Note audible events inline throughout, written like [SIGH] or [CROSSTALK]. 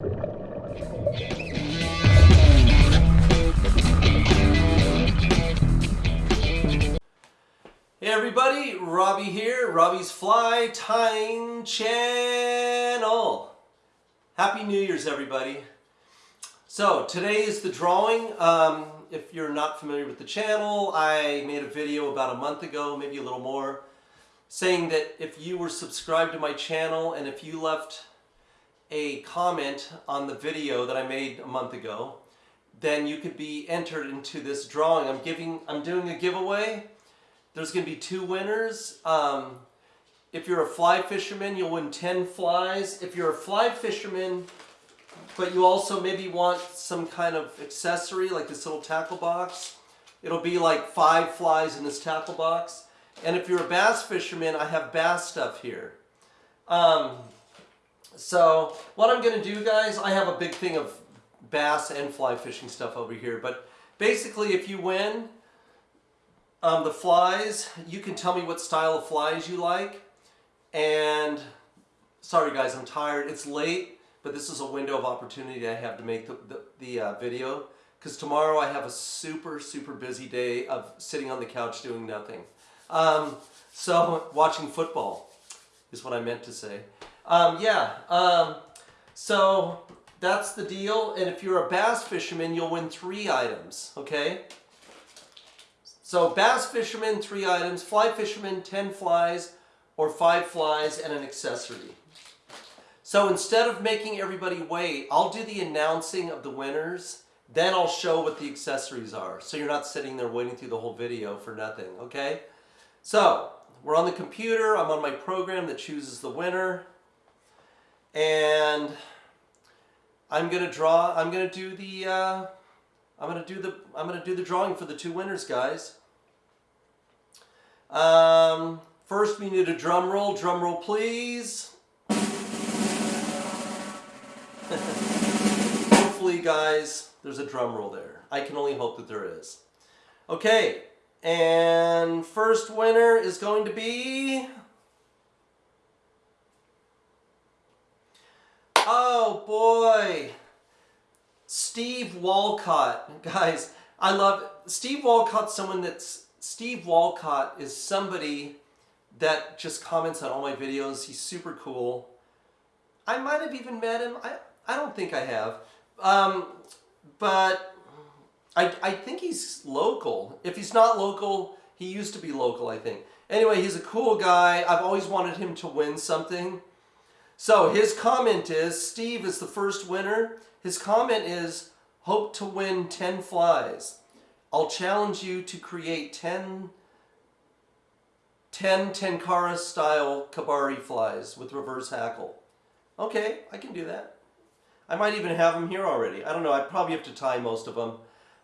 Hey everybody, Robbie here, Robbie's Fly Tying Channel. Happy New Year's everybody. So today is the drawing. Um, if you're not familiar with the channel, I made a video about a month ago, maybe a little more, saying that if you were subscribed to my channel and if you left a comment on the video that I made a month ago, then you could be entered into this drawing. I'm giving, I'm doing a giveaway. There's going to be two winners. Um, if you're a fly fisherman, you'll win 10 flies. If you're a fly fisherman, but you also maybe want some kind of accessory like this little tackle box, it'll be like five flies in this tackle box. And if you're a bass fisherman, I have bass stuff here. Um, so what I'm going to do, guys, I have a big thing of bass and fly fishing stuff over here. But basically, if you win um, the flies, you can tell me what style of flies you like. And sorry, guys, I'm tired. It's late, but this is a window of opportunity I have to make the, the, the uh, video. Because tomorrow I have a super, super busy day of sitting on the couch doing nothing. Um, so, watching football is what I meant to say. Um, yeah, um, so that's the deal. And if you're a bass fisherman, you'll win three items, okay? So bass fisherman, three items. Fly fisherman, 10 flies or five flies and an accessory. So instead of making everybody wait, I'll do the announcing of the winners. Then I'll show what the accessories are. So you're not sitting there waiting through the whole video for nothing, okay? So we're on the computer. I'm on my program that chooses the winner. And I'm gonna draw, I'm gonna do the, uh, I'm gonna do the, I'm gonna do the drawing for the two winners, guys. Um, first we need a drum roll, drum roll please. [LAUGHS] Hopefully, guys, there's a drum roll there. I can only hope that there is. Okay, and first winner is going to be... Oh boy, Steve Walcott. Guys, I love, Steve Walcott's someone that's, Steve Walcott is somebody that just comments on all my videos. He's super cool. I might have even met him. I, I don't think I have. Um, but I, I think he's local. If he's not local, he used to be local, I think. Anyway, he's a cool guy. I've always wanted him to win something. So his comment is, Steve is the first winner. His comment is, hope to win 10 flies. I'll challenge you to create 10, 10 Tenkara style Kebari flies with reverse hackle. Okay, I can do that. I might even have them here already. I don't know, I probably have to tie most of them.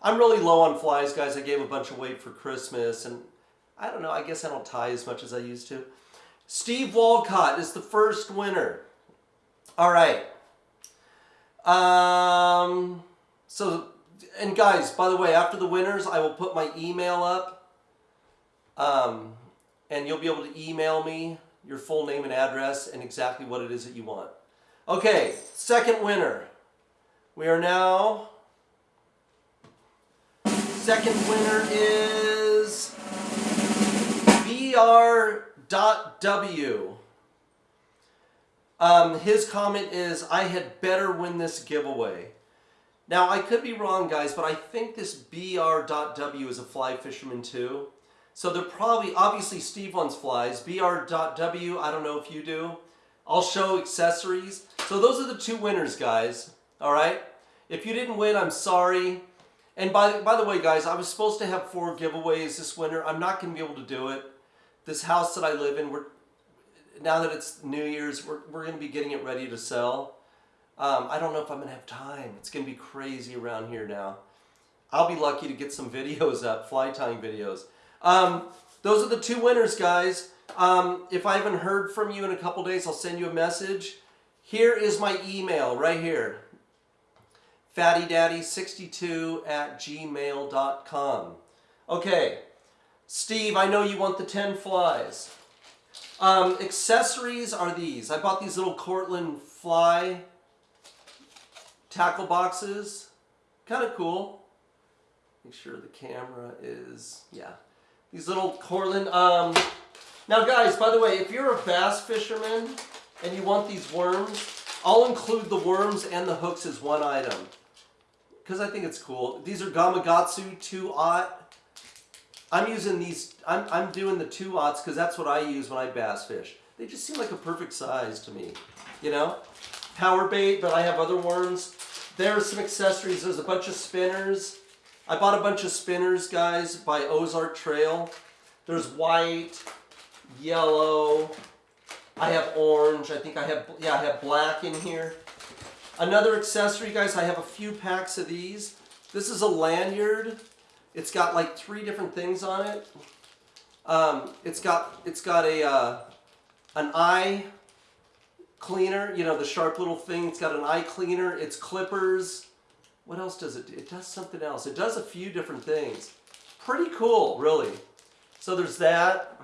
I'm really low on flies, guys. I gave a bunch of weight for Christmas, and I don't know, I guess I don't tie as much as I used to. Steve Walcott is the first winner. All right. Um, so, and guys, by the way, after the winners, I will put my email up. Um, and you'll be able to email me your full name and address and exactly what it is that you want. Okay, second winner. We are now, second winner is BR.W. Um, his comment is, I had better win this giveaway. Now, I could be wrong, guys, but I think this BR.W is a fly fisherman too. So they're probably, obviously Steve wants flies. BR.W, I don't know if you do. I'll show accessories. So those are the two winners, guys. All right? If you didn't win, I'm sorry. And by, by the way, guys, I was supposed to have four giveaways this winter. I'm not going to be able to do it. This house that I live in, we're now that it's New Year's, we're, we're going to be getting it ready to sell. Um, I don't know if I'm going to have time. It's going to be crazy around here now. I'll be lucky to get some videos up, fly tying videos. Um, those are the two winners, guys. Um, if I haven't heard from you in a couple days, I'll send you a message. Here is my email right here. Fattydaddy62 at gmail.com. Okay, Steve, I know you want the 10 flies. Um, accessories are these. I bought these little Cortland fly tackle boxes. Kind of cool. Make sure the camera is, yeah. These little Cortland. Um, now, guys, by the way, if you're a bass fisherman and you want these worms, I'll include the worms and the hooks as one item because I think it's cool. These are Gamakatsu 2-aught. I'm using these, I'm, I'm doing the 2-aughts because that's what I use when I bass fish. They just seem like a perfect size to me, you know? Power bait, but I have other worms. There's some accessories. There's a bunch of spinners. I bought a bunch of spinners, guys, by Ozark Trail. There's white, yellow. I have orange. I think I have, yeah, I have black in here. Another accessory, guys, I have a few packs of these. This is a lanyard. It's got like three different things on it. Um, it's got it's got a uh, an eye cleaner, you know, the sharp little thing. It's got an eye cleaner. It's clippers. What else does it do? It does something else. It does a few different things. Pretty cool, really. So there's that.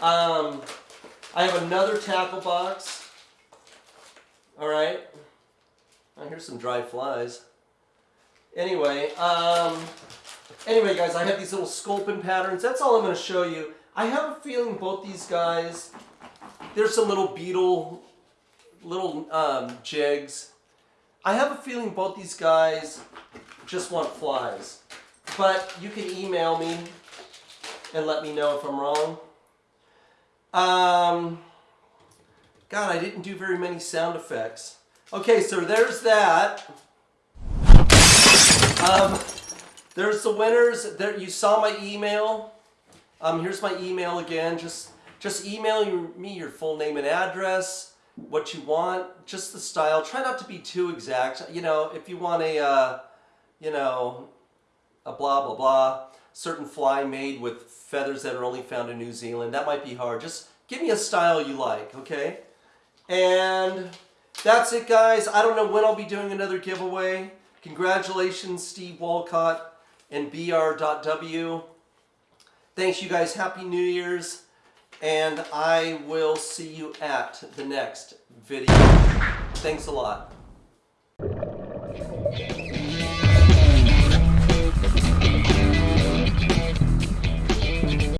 Um, I have another tackle box. All right. Oh, here's some dry flies. Anyway, um, anyway, guys, I have these little sculpin patterns. That's all I'm going to show you. I have a feeling both these guys, there's some little beetle, little um, jigs. I have a feeling both these guys just want flies. But you can email me and let me know if I'm wrong. Um, God, I didn't do very many sound effects. Okay, so there's that. Um, there's the winners. There, you saw my email. Um, here's my email again. Just, just email me your full name and address, what you want, just the style. Try not to be too exact. You know, if you want a, uh, you know, a blah blah blah, certain fly made with feathers that are only found in New Zealand, that might be hard. Just give me a style you like, okay? And that's it, guys. I don't know when I'll be doing another giveaway. Congratulations, Steve Walcott and BR.W. Thanks, you guys. Happy New Year's. And I will see you at the next video. Thanks a lot.